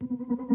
you